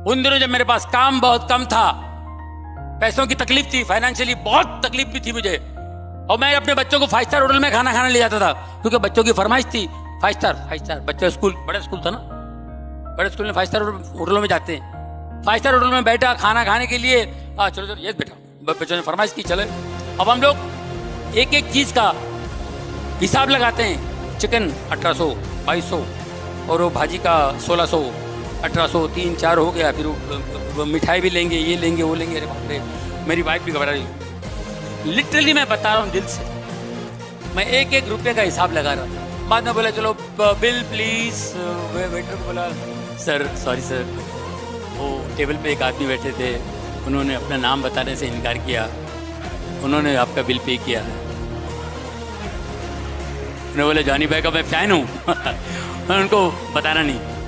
उन दिनों जब मेरे पास काम बहुत कम था पैसों की तकलीफ़ थी फाइनेंशियली बहुत तकलीफ़ भी थी मुझे और मैं अपने बच्चों को फाइव स्टार होटल में खाना खाने ले जाता था क्योंकि बच्चों की फरमाइश थी फाइव स्टार फाइव स्टार बच्चे स्कूल बड़े स्कूल था ना बड़े स्कूल में फाइव स्टार होटलों में जाते हैं फाइव स्टार होटल में बैठा खाना खाने के लिए आ, चलो चलो ये बेटा बच्चों ने फरमाइश की चले अब हम लोग एक एक चीज़ का हिसाब लगाते हैं चिकन अठारह सौ बाईस सौ और वो भाजी का सोलह सौ अठारह सौ तीन चार हो गया, फिर मिठाई भी लेंगे, ये लेंगे, वो लेंगे। अरे बाप रे, मेरी वाइफ भी घबरा रही लिटरली मैं बता रहा हूँ दिल से। मैं एक एक रुपये का हिसाब लगा रहा था। बाद में बोला, चलो, बिल प्लीज़ वे वेटर को बोला सर सॉरी सर वो टेबल पे एक आदमी बैठे थे। उन्होंने अपना नाम बताने से इनकार किया। उन्होंने आपका बिल पे किया। उन्होंने बोले, जॉनी भाई का मैं फ़ैन हूँ। उनको बताना नहीं।